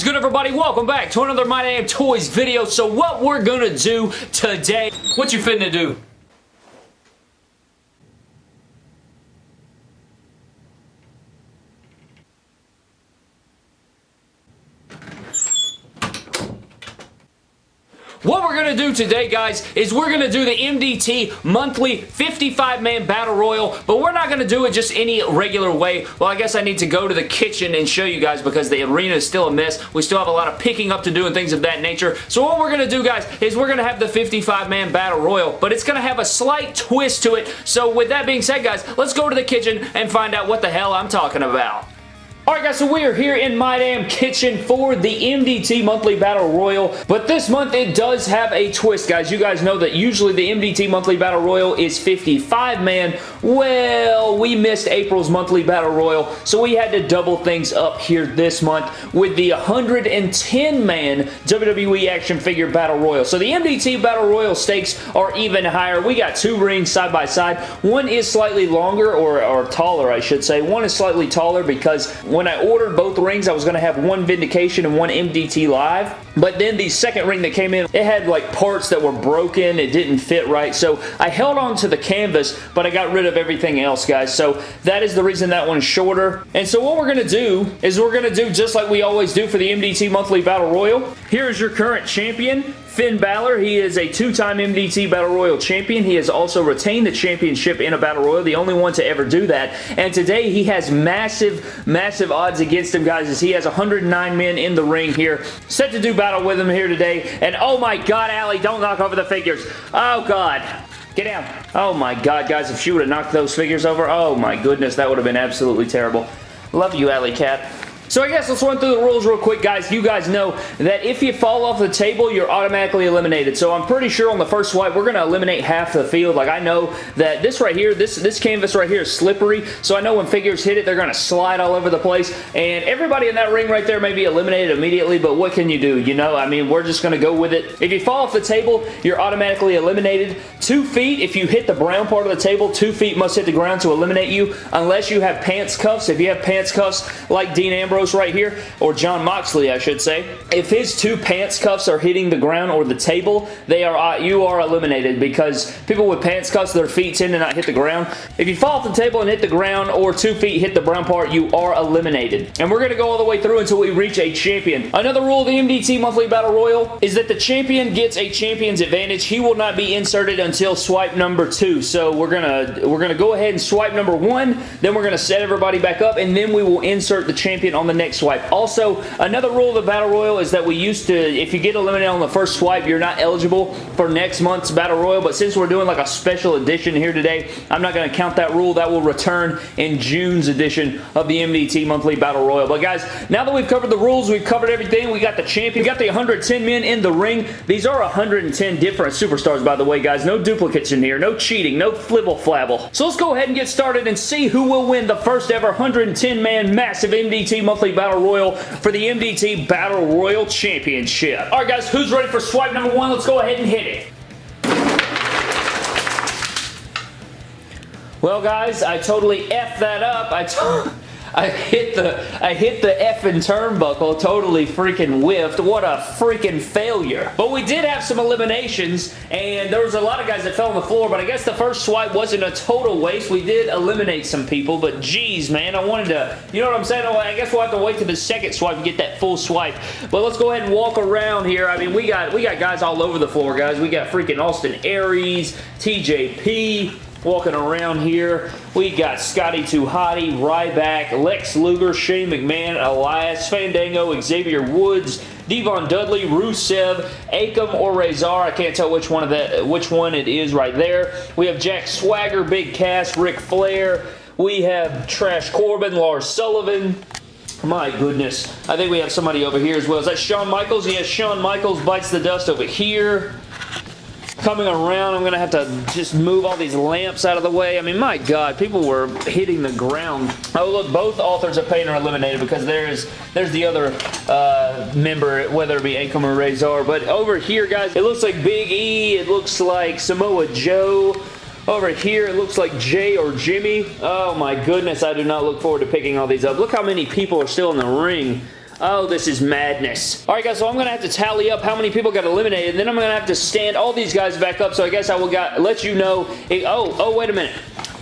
is good, everybody? Welcome back to another My Damn Toys video. So what we're gonna do today, what you finna do? What we're going to today, guys, is we're going to do the MDT monthly 55-man Battle Royal, but we're not going to do it just any regular way. Well, I guess I need to go to the kitchen and show you guys because the arena is still a mess. We still have a lot of picking up to do and things of that nature. So what we're going to do, guys, is we're going to have the 55-man Battle Royal, but it's going to have a slight twist to it. So with that being said, guys, let's go to the kitchen and find out what the hell I'm talking about. Alright guys, so we are here in my damn kitchen for the MDT Monthly Battle Royal, but this month it does have a twist, guys. You guys know that usually the MDT Monthly Battle Royal is 55-man. Well, we missed April's Monthly Battle Royal, so we had to double things up here this month with the 110-man WWE Action Figure Battle Royal. So the MDT Battle Royal stakes are even higher. We got two rings side by side. One is slightly longer, or, or taller, I should say. One is slightly taller because when I ordered both rings, I was going to have one Vindication and one MDT Live. But then the second ring that came in, it had like parts that were broken. It didn't fit right. So I held on to the canvas, but I got rid of everything else, guys. So that is the reason that one's shorter. And so what we're going to do is we're going to do just like we always do for the MDT Monthly Battle Royal. Here is your current champion. Finn Balor, he is a two-time MDT Battle Royal champion. He has also retained the championship in a Battle Royal, the only one to ever do that. And today he has massive, massive odds against him, guys, as he has 109 men in the ring here. Set to do battle with him here today. And oh my god, Allie, don't knock over the figures. Oh god. Get down. Oh my god, guys, if she would have knocked those figures over, oh my goodness, that would have been absolutely terrible. Love you, Alley Cat. So I guess let's run through the rules real quick, guys. You guys know that if you fall off the table, you're automatically eliminated. So I'm pretty sure on the first swipe, we're going to eliminate half the field. Like I know that this right here, this, this canvas right here is slippery. So I know when figures hit it, they're going to slide all over the place. And everybody in that ring right there may be eliminated immediately, but what can you do? You know, I mean, we're just going to go with it. If you fall off the table, you're automatically eliminated. Two feet, if you hit the brown part of the table, two feet must hit the ground to eliminate you, unless you have pants cuffs. If you have pants cuffs like Dean Ambrose Ambrose right here, or Jon Moxley, I should say, if his two pants cuffs are hitting the ground or the table, they are uh, you are eliminated because people with pants cuffs, their feet tend to not hit the ground. If you fall off the table and hit the ground or two feet hit the brown part, you are eliminated. And we're going to go all the way through until we reach a champion. Another rule of the MDT Monthly Battle Royal is that the champion gets a champion's advantage. He will not be inserted until swipe number two. So we're going to we're going to go ahead and swipe number one, then we're going to set everybody back up, and then we will insert the champion on the next swipe. Also, another rule of the Battle Royal is that we used to, if you get eliminated on the first swipe, you're not eligible for next month's Battle Royal, but since we're doing like a special edition here today, I'm not going to count that rule. That will return in June's edition of the MDT Monthly Battle Royal. But guys, now that we've covered the rules, we've covered everything, we got the champion, we got the 110 men in the ring. These are 110 different superstars, by the way, guys. No duplicates in here, no cheating, no flibble flabble. So let's go ahead and get started and see who will win the first ever 110-man massive MDT Monthly Battle Royal for the MDT Battle Royal Championship. Alright guys, who's ready for swipe number one? Let's go ahead and hit it. Well guys, I totally F that up. I I hit the I hit the effing turnbuckle, totally freaking whiffed. What a freaking failure. But we did have some eliminations, and there was a lot of guys that fell on the floor, but I guess the first swipe wasn't a total waste. We did eliminate some people, but geez, man, I wanted to, you know what I'm saying? Oh, I guess we'll have to wait to the second swipe to get that full swipe. But let's go ahead and walk around here. I mean, we got we got guys all over the floor, guys. We got freaking Austin Aries, TJP, walking around here. We got Scotty 2 Hotty, Ryback, Lex Luger, Shane McMahon, Elias, Fandango, Xavier Woods, Devon Dudley, Rusev, Akam, or Rezar. I can't tell which one of that, which one it is right there. We have Jack Swagger, Big Cass, Ric Flair. We have Trash Corbin, Lars Sullivan, my goodness. I think we have somebody over here as well. Is that Shawn Michaels? Yes, Shawn Michaels bites the dust over here coming around. I'm going to have to just move all these lamps out of the way. I mean, my God, people were hitting the ground. Oh, look, both authors of Pain are eliminated because there's there's the other uh, member, whether it be Akam or Rezar. But over here, guys, it looks like Big E. It looks like Samoa Joe. Over here, it looks like Jey or Jimmy. Oh, my goodness. I do not look forward to picking all these up. Look how many people are still in the ring. Oh, this is madness. All right, guys, so I'm going to have to tally up how many people got eliminated, and then I'm going to have to stand all these guys back up, so I guess I will got, let you know. oh, oh, wait a minute.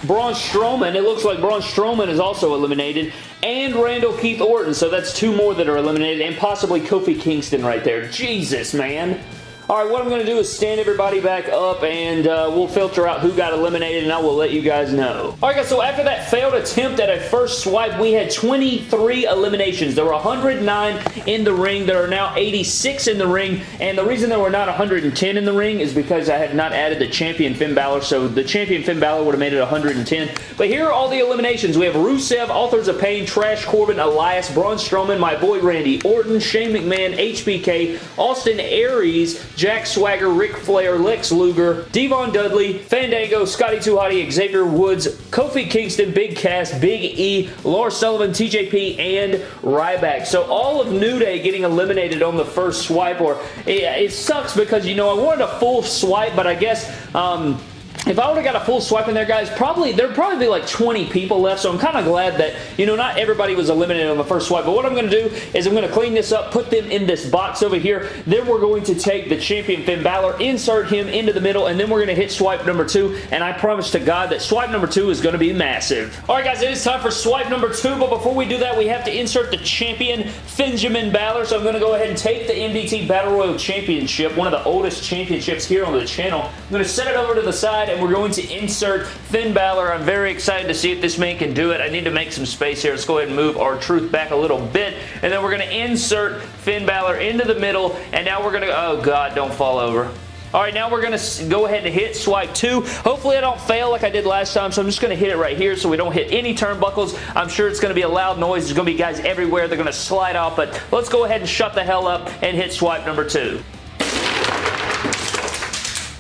Braun Strowman, it looks like Braun Strowman is also eliminated, and Randall Keith Orton, so that's two more that are eliminated, and possibly Kofi Kingston right there. Jesus, man. Alright, what I'm going to do is stand everybody back up and uh, we'll filter out who got eliminated and I will let you guys know. Alright guys, so after that failed attempt at a first swipe, we had 23 eliminations. There were 109 in the ring. There are now 86 in the ring and the reason there were not 110 in the ring is because I had not added the champion Finn Balor, so the champion Finn Balor would have made it 110. But here are all the eliminations. We have Rusev, Authors of Pain, Trash Corbin, Elias, Braun Strowman, my boy Randy Orton, Shane McMahon, HBK, Austin Aries, Jack Swagger, Ric Flair, Lex Luger, Devon Dudley, Fandango, Scotty 2 Hotty, Xavier Woods, Kofi Kingston, Big Cass, Big E, Lars Sullivan, TJP, and Ryback. So all of New Day getting eliminated on the first swipe, or it, it sucks because, you know, I wanted a full swipe, but I guess um, if I would have got a full swipe in there, guys, probably there'd probably be like 20 people left, so I'm kind of glad that, you know, not everybody was eliminated on the first swipe, but what I'm going to do is I'm going to clean this up, put them in this box over here, then we're going to take the champion Finn Balor, insert him into the middle, and then we're going to hit swipe number two, and I promise to God that swipe number two is going to be massive. Alright, guys, it is time for swipe number two, but before we do that, we have to insert the champion Finjamin Balor, so I'm going to go ahead and take the MDT Battle Royal Championship, one of the oldest championships here on the channel. I'm going to set it over to the side, and we're going to insert Finn Balor. I'm very excited to see if this man can do it. I need to make some space here. Let's go ahead and move R-Truth back a little bit, and then we're going to insert Finn Balor into the middle, and now we're going to, oh God, don't fall over. All right, now we're going to go ahead and hit swipe two. Hopefully I don't fail like I did last time, so I'm just going to hit it right here so we don't hit any turnbuckles. I'm sure it's going to be a loud noise. There's going to be guys everywhere. They're going to slide off, but let's go ahead and shut the hell up and hit swipe number two.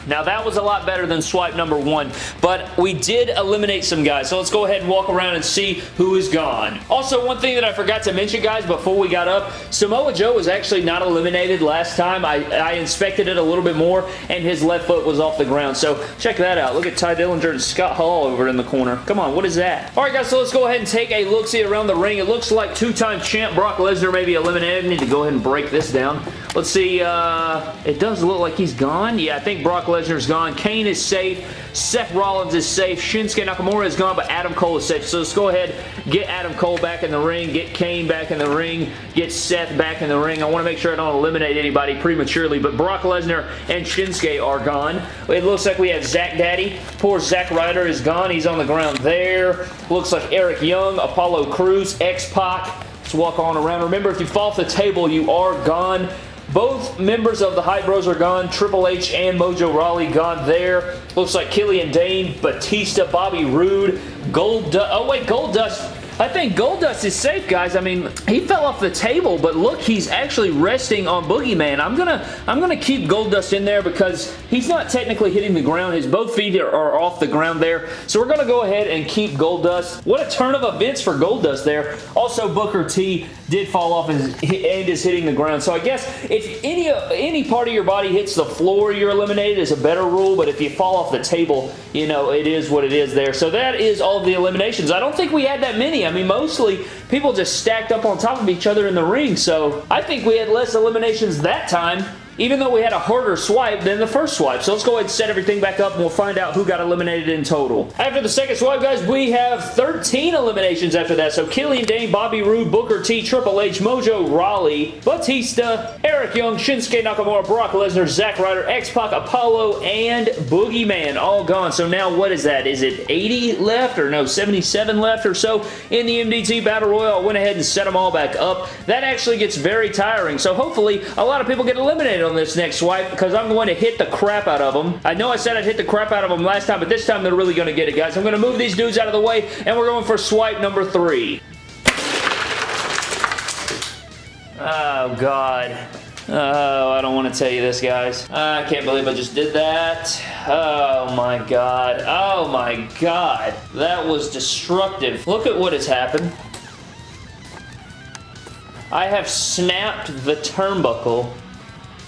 Now that was a lot better than swipe number one, but we did eliminate some guys. So let's go ahead and walk around and see who is gone. Also, one thing that I forgot to mention, guys, before we got up, Samoa Joe was actually not eliminated last time. I, I inspected it a little bit more, and his left foot was off the ground. So check that out. Look at Tye Dillinger and Scott Hall over in the corner. Come on, what is that? All right, guys, so let's go ahead and take a look-see around the ring. It looks like two-time champ Brock Lesnar may be eliminated. I need to go ahead and break this down. Let's see. Uh, it does look like he's gone. Yeah, I think Brock Lesnar's gone. Kane is safe. Seth Rollins is safe. Shinsuke Nakamura is gone, but Adam Cole is safe. So let's go ahead, get Adam Cole back in the ring, get Kane back in the ring, get Seth back in the ring. I want to make sure I don't eliminate anybody prematurely, but Brock Lesnar and Shinsuke are gone. It looks like we have Zach Daddy. Poor Zack Ryder is gone. He's on the ground there. Looks like Eric Young, Apollo Crews, X-Pac. Let's walk on around. Remember, if you fall off the table, you are gone. Both members of the Hype Bros are gone. Triple H and Mojo Rawley gone there. Looks like Killian Dain, Batista, Bobby Roode, Gold. Oh, wait, Goldust I think Goldust is safe, guys. I mean, he fell off the table, but look, he's actually resting on Boogeyman. I'm gonna, I'm gonna keep Goldust in there because he's not technically hitting the ground. His both feet are, are off the ground there, so we're gonna go ahead and keep Goldust. What a turn of events for Goldust there. Also, Booker T did fall off and, is hitting the ground. So I guess if any any part of your body hits the floor, you're eliminated is a better rule. But if you fall off the table, you know it is what it is there. So that is all the eliminations. I don't think we had that many. I mean, mostly people just stacked up on top of each other in the ring, so I think we had less eliminations that time even though we had a harder swipe than the first swipe. So let's go ahead and set everything back up and we'll find out who got eliminated in total. After the second swipe, guys, we have 13 eliminations after that. So Killian Dain, Bobby Roode, Booker T, Triple H, Mojo Rawley, Batista, Eric Young, Shinsuke Nakamura, Brock Lesnar, Zack Ryder, X-Pac, Apollo, and Boogeyman all gone. So now what is that? Is it 80 left or no, 77 left or so in the MDT Battle Royal? I went ahead and set them all back up. That actually gets very tiring. So hopefully a lot of people get eliminated on this next swipe because I'm going to hit the crap out of them. I know I said I'd hit the crap out of them last time, but this time they're really going to get it, guys. I'm going to move these dudes out of the way, and we're going for swipe number three. Oh, God. Oh, I don't want to tell you this, guys. I can't believe I just did that. Oh, my God. Oh, my God. That was destructive. Look at what has happened. I have snapped the turnbuckle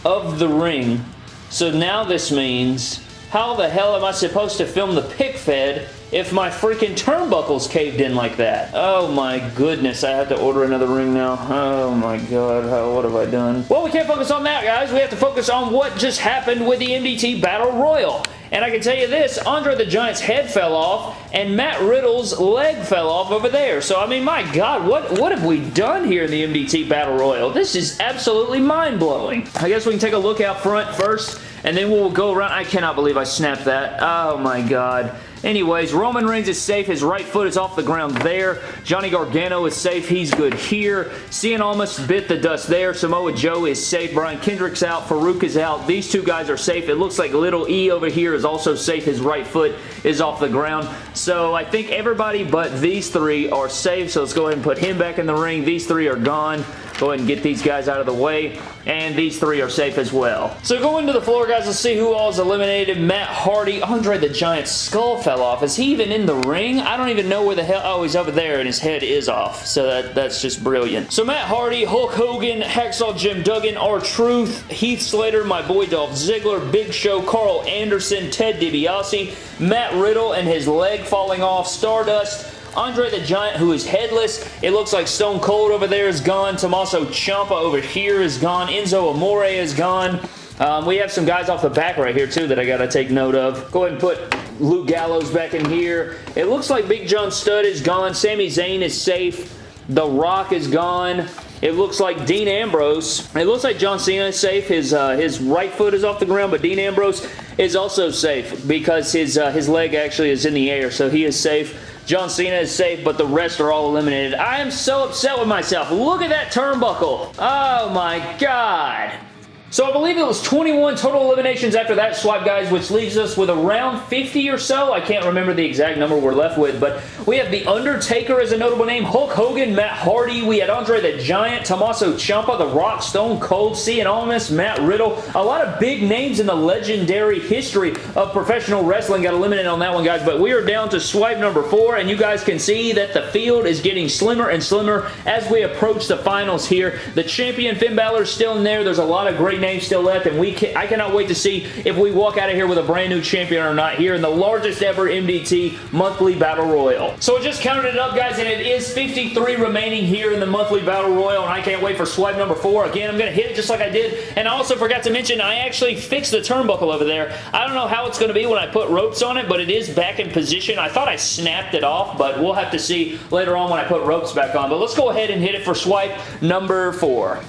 of the ring. So now this means how the hell am I supposed to film the pic fed if my freaking turnbuckles caved in like that. Oh my goodness, I have to order another ring now. Oh my god, how, what have I done? Well, we can't focus on that, guys. We have to focus on what just happened with the MDT Battle Royal. And I can tell you this, Andre the Giant's head fell off, and Matt Riddle's leg fell off over there. So, I mean, my God, what, what have we done here in the MDT Battle Royal? This is absolutely mind-blowing. I guess we can take a look out front first, and then we'll go around. I cannot believe I snapped that. Oh, my God. Anyways, Roman Reigns is safe. His right foot is off the ground there. Johnny Gargano is safe. He's good here. Cien almost bit the dust there. Samoa Joe is safe. Brian Kendrick's out. Farouk is out. These two guys are safe. It looks like Little E over here is also safe. His right foot is off the ground. So I think everybody but these three are safe. So let's go ahead and put him back in the ring. These three are gone. Go ahead and get these guys out of the way. And these three are safe as well. So going to the floor, guys, let's see who all is eliminated. Matt Hardy. Andre the Giant skull fell off. Is he even in the ring? I don't even know where the hell... Oh, he's over there, and his head is off. So that, that's just brilliant. So Matt Hardy, Hulk Hogan, Hacksaw Jim Duggan, R-Truth, Heath Slater, my boy Dolph Ziggler, Big Show, Karl Anderson, Ted DiBiase, Matt Riddle and his leg falling off, Stardust, Andre the Giant, who is headless. It looks like Stone Cold over there is gone. Tommaso Ciampa over here is gone. Enzo Amore is gone. Um, we have some guys off the back right here, too, that I got to take note of. Go ahead and put Luke Gallows back in here. It looks like Big John Studd is gone. Sami Zayn is safe. The Rock is gone. It looks like Dean Ambrose. It looks like John Cena is safe. His uh, his right foot is off the ground, but Dean Ambrose is also safe because his uh, his leg actually is in the air, so he is safe. John Cena is safe, but the rest are all eliminated. I am so upset with myself. Look at that turnbuckle. Oh my god. So I believe it was 21 total eliminations after that swipe, guys, which leaves us with around 50 or so. I can't remember the exact number we're left with, but we have The Undertaker as a notable name, Hulk Hogan, Matt Hardy, we had Andre the Giant, Tommaso Ciampa, The Rock, Stone Cold, Cien Almas, Matt Riddle. A lot of big names in the legendary history of professional wrestling got eliminated on that one, guys, but we are down to swipe number four, and you guys can see that the field is getting slimmer and slimmer as we approach the finals here. The champion, Finn Balor, is still in there. There's a lot of great names still left, and we can, I cannot wait to see if we walk out of here with a brand new champion or not here in the largest ever MDT monthly battle royal. So I just counted it up, guys, and it is 53 remaining here in the monthly battle royal, and I can't wait for swipe number four. Again, I'm going to hit it just like I did, and I also forgot to mention I actually fixed the turnbuckle over there. I don't know how it's going to be when I put ropes on it, but it is back in position. I thought I snapped it off, but we'll have to see later on when I put ropes back on. But let's go ahead and hit it for swipe number four.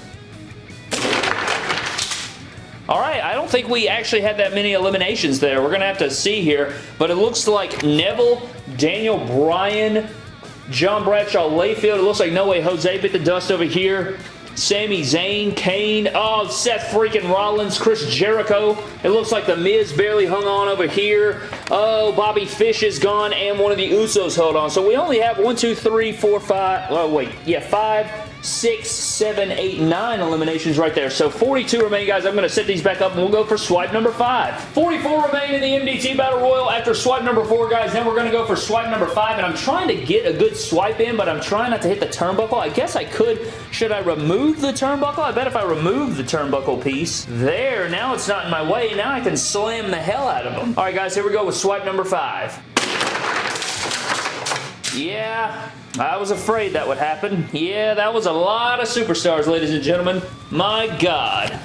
All right, I don't think we actually had that many eliminations there. We're going to have to see here, but it looks like Neville, Daniel Bryan, John Bradshaw Layfield. It looks like No Way Jose bit the dust over here. Sami Zayn, Kane, oh, Seth freaking Rollins, Chris Jericho. It looks like The Miz barely hung on over here. Oh, Bobby Fish is gone, and one of the Usos held on. So we only have one, two, three, four, five. Oh, wait. Yeah, five, six, seven, eight, nine eliminations right there. So 42 remain, guys. I'm going to set these back up, and we'll go for swipe number five. 44 remain in the MDT Battle Royal after swipe number four, guys. Then we're going to go for swipe number five, and I'm trying to get a good swipe in, but I'm trying not to hit the turnbuckle. I guess I could. Should I remove the turnbuckle? I bet if I remove the turnbuckle piece, there, now it's not in my way. Now I can slam the hell out of them. All right, guys, here we go with swipe number five. Yeah, I was afraid that would happen. Yeah, that was a lot of superstars, ladies and gentlemen. My God.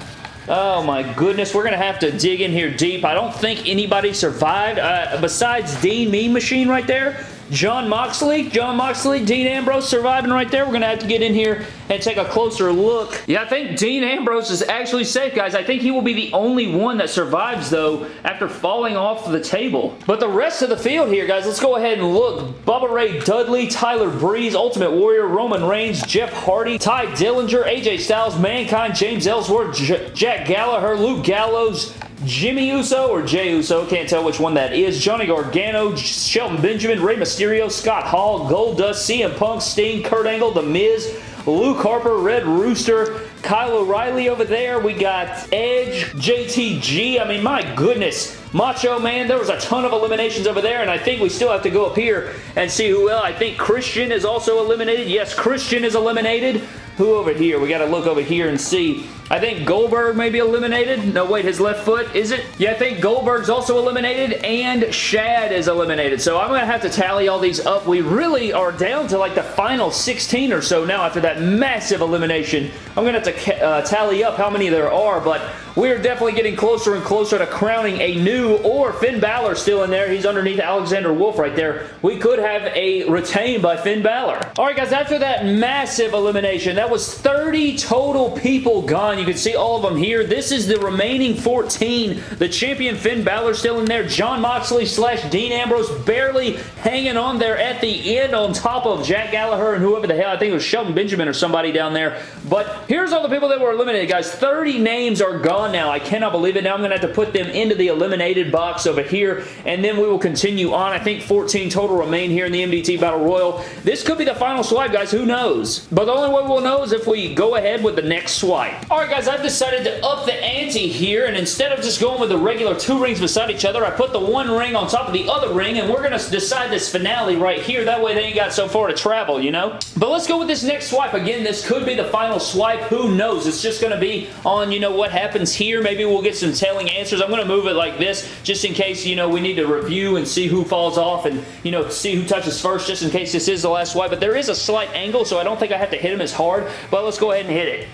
Oh my goodness, we're going to have to dig in here deep. I don't think anybody survived uh, besides Dean Mean Machine right there. Jon Moxley, Jon Moxley, Dean Ambrose surviving right there. We're going to have to get in here and take a closer look. Yeah, I think Dean Ambrose is actually safe, guys. I think he will be the only one that survives, though, after falling off the table. But the rest of the field here, guys, let's go ahead and look. Bubba Ray Dudley, Tyler Breeze, Ultimate Warrior, Roman Reigns, Jeff Hardy, Tye Dillinger, AJ Styles, Mankind, James Ellsworth, J Jack Gallagher, Luke Gallows, Jimmy Uso or Jey Uso, can't tell which one that is. Johnny Gargano, Shelton Benjamin, Rey Mysterio, Scott Hall, Goldust, CM Punk, Sting, Kurt Angle, The Miz, Luke Harper, Red Rooster, Kyle O'Reilly over there. We got Edge, JTG. I mean, my goodness. Macho Man, there was a ton of eliminations over there, and I think we still have to go up here and see who else. I think Christian is also eliminated. Yes, Christian is eliminated. Who over here? We got to look over here and see. I think Goldberg may be eliminated. No, wait, his left foot, is it? Yeah, I think Goldberg's also eliminated, and Shad is eliminated. So I'm going to have to tally all these up. We really are down to like the final 16 or so now after that massive elimination. I'm going to have to uh, tally up how many there are, but we're definitely getting closer and closer to crowning a new or Finn Balor still in there. He's underneath Alexander Wolfe right there. We could have a retain by Finn Balor. All right, guys, after that massive elimination, that was 30 total people gone. You can see all of them here. This is the remaining 14. The champion Finn Balor still in there. Jon Moxley slash Dean Ambrose barely hanging on there at the end on top of Jack Gallagher and whoever the hell. I think it was Shelton Benjamin or somebody down there. But here's all the people that were eliminated, guys. 30 names are gone now. I cannot believe it. Now I'm going to have to put them into the eliminated box over here, and then we will continue on. I think 14 total remain here in the MDT Battle Royal. This could be the final swipe, guys. Who knows? But the only way we'll know is if we go ahead with the next swipe. Guys, I've decided to up the ante here, and instead of just going with the regular two rings beside each other, I put the one ring on top of the other ring, and we're going to decide this finale right here. That way they ain't got so far to travel, you know? But let's go with this next swipe. Again, this could be the final swipe. Who knows? It's just going to be on, you know, what happens here. Maybe we'll get some telling answers. I'm going to move it like this just in case, you know, we need to review and see who falls off and, you know, see who touches first just in case this is the last swipe. But there is a slight angle, so I don't think I have to hit him as hard. But let's go ahead and hit it.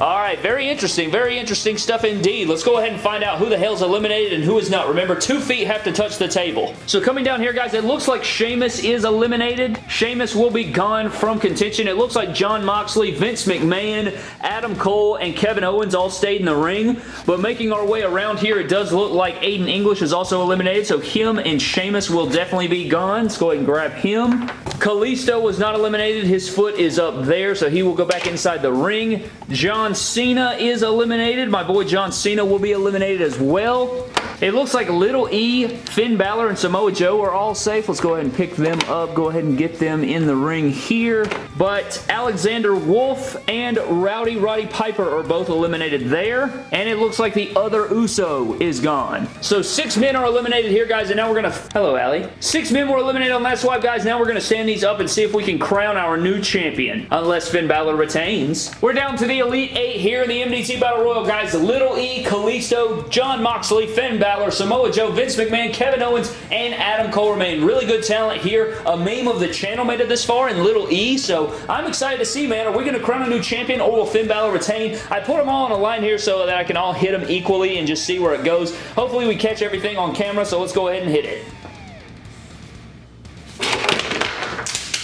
All right, very interesting. Very interesting stuff indeed. Let's go ahead and find out who the hell's eliminated and who is not. Remember, two feet have to touch the table. So coming down here, guys, it looks like Sheamus is eliminated. Sheamus will be gone from contention. It looks like Jon Moxley, Vince McMahon, Adam Cole, and Kevin Owens all stayed in the ring. But making our way around here, it does look like Aiden English is also eliminated. So him and Sheamus will definitely be gone. Let's go ahead and grab him. Kalisto was not eliminated. His foot is up there, so he will go back inside the ring. John Cena is eliminated. My boy John Cena will be eliminated as well. It looks like Little E, Finn Balor, and Samoa Joe are all safe. Let's go ahead and pick them up. Go ahead and get them in the ring here. But Alexander Wolfe and Rowdy Roddy Piper are both eliminated there. And it looks like the other Uso is gone. So six men are eliminated here, guys. And now we're going to... Hello, Allie. Six men were eliminated on that swipe, guys. Now we're going to stand these up and see if we can crown our new champion. Unless Finn Balor retains. We're down to the Elite Eight here in the MDT Battle Royal, guys. Little E, Kalisto, Jon Moxley, Finn Balor, Balor, Samoa Joe, Vince McMahon, Kevin Owens, and Adam Cole remain. Really good talent here. A meme of the channel made it this far in Little E, so I'm excited to see, man. Are we going to crown a new champion or will Finn Balor retain? I put them all on a line here so that I can all hit them equally and just see where it goes. Hopefully we catch everything on camera, so let's go ahead and hit it.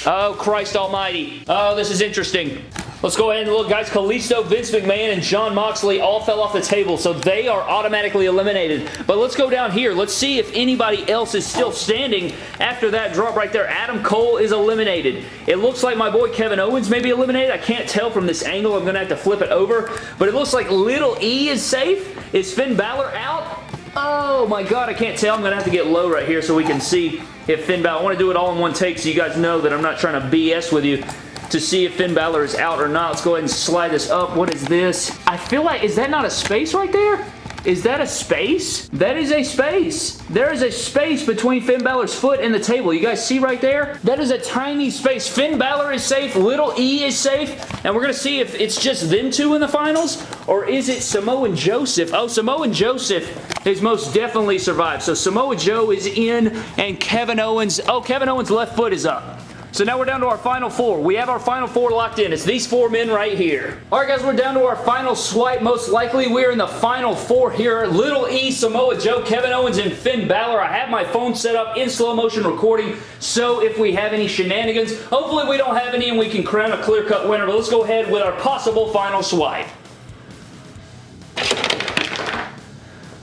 Oh, Christ almighty. Oh, this is interesting. Let's go ahead and look, guys. Kalisto, Vince McMahon, and Jon Moxley all fell off the table, so they are automatically eliminated. But let's go down here. Let's see if anybody else is still standing after that drop right there. Adam Cole is eliminated. It looks like my boy Kevin Owens may be eliminated. I can't tell from this angle. I'm going to have to flip it over. But it looks like Little E is safe. Is Finn Balor out? Oh my god, I can't tell. I'm going to have to get low right here so we can see if Finn Balor... I want to do it all in one take so you guys know that I'm not trying to BS with you to see if Finn Balor is out or not. Let's go ahead and slide this up. What is this? I feel like, is that not a space right there? Is that a space? That is a space. There is a space between Finn Balor's foot and the table. You guys see right there? That is a tiny space. Finn Balor is safe. Little E is safe. And we're going to see if it's just them two in the finals or is it Samoa Joseph? Oh, Samoa Joseph has most definitely survived. So Samoa Joe is in and Kevin Owens. Oh, Kevin Owens' left foot is up. So now we're down to our final four. We have our final four locked in. It's these four men right here. All right, guys, we're down to our final swipe. Most likely, we're in the final four here. Little E, Samoa Joe, Kevin Owens, and Finn Balor. I have my phone set up in slow motion recording, so if we have any shenanigans, hopefully we don't have any and we can crown a clear-cut winner. But let's go ahead with our possible final swipe.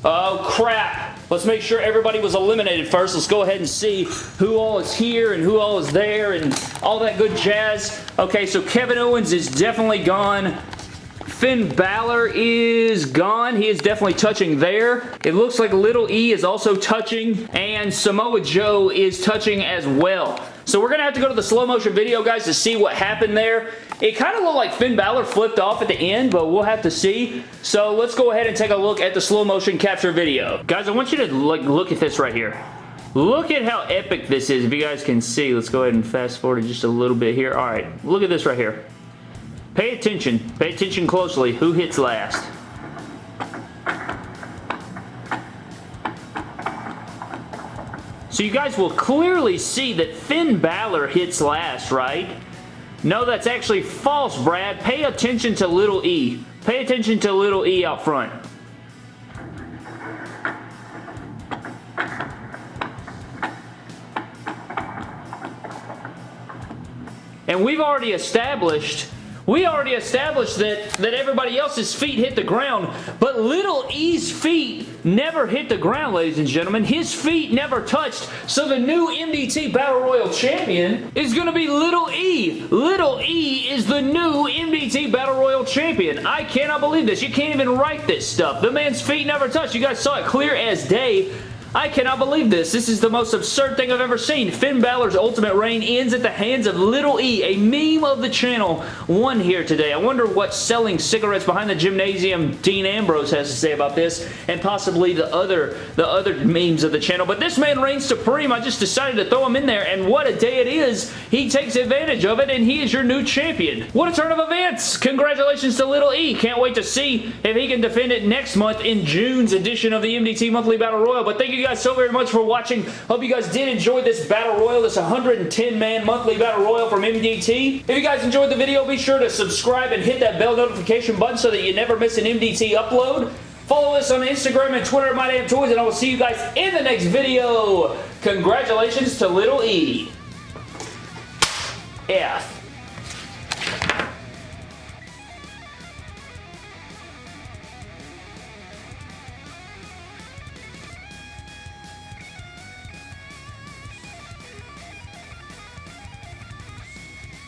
Oh, crap. Let's make sure everybody was eliminated first. Let's go ahead and see who all is here and who all is there and all that good jazz. Okay, so Kevin Owens is definitely gone. Finn Balor is gone. He is definitely touching there. It looks like Little E is also touching, and Samoa Joe is touching as well. So we're going to have to go to the slow motion video, guys, to see what happened there. It kind of looked like Finn Balor flipped off at the end, but we'll have to see. So let's go ahead and take a look at the slow motion capture video. Guys, I want you to look, look at this right here. Look at how epic this is. If you guys can see, let's go ahead and fast forward just a little bit here. All right, look at this right here. Pay attention. Pay attention closely. Who hits last? You guys will clearly see that Finn Balor hits last, right? No, that's actually false, Brad. Pay attention to little e. Pay attention to little e out front. And we've already established we already established that, that everybody else's feet hit the ground, but Little E's feet never hit the ground, ladies and gentlemen. His feet never touched, so the new MDT Battle Royal Champion is going to be Little E. Little E is the new MDT Battle Royal Champion. I cannot believe this. You can't even write this stuff. The man's feet never touched. You guys saw it clear as day. I cannot believe this. This is the most absurd thing I've ever seen. Finn Balor's ultimate reign ends at the hands of Little E, a meme of the channel, one here today. I wonder what selling cigarettes behind the gymnasium Dean Ambrose has to say about this, and possibly the other, the other memes of the channel. But this man reigns supreme. I just decided to throw him in there, and what a day it is. He takes advantage of it, and he is your new champion. What a turn of events. Congratulations to Little E. Can't wait to see if he can defend it next month in June's edition of the MDT Monthly Battle Royal. But thank you guys so very much for watching. Hope you guys did enjoy this Battle Royal, this 110-man monthly Battle Royal from MDT. If you guys enjoyed the video, be sure to subscribe and hit that bell notification button so that you never miss an MDT upload. Follow us on Instagram and Twitter at MyDamnToys, and I will see you guys in the next video. Congratulations to Little E. F.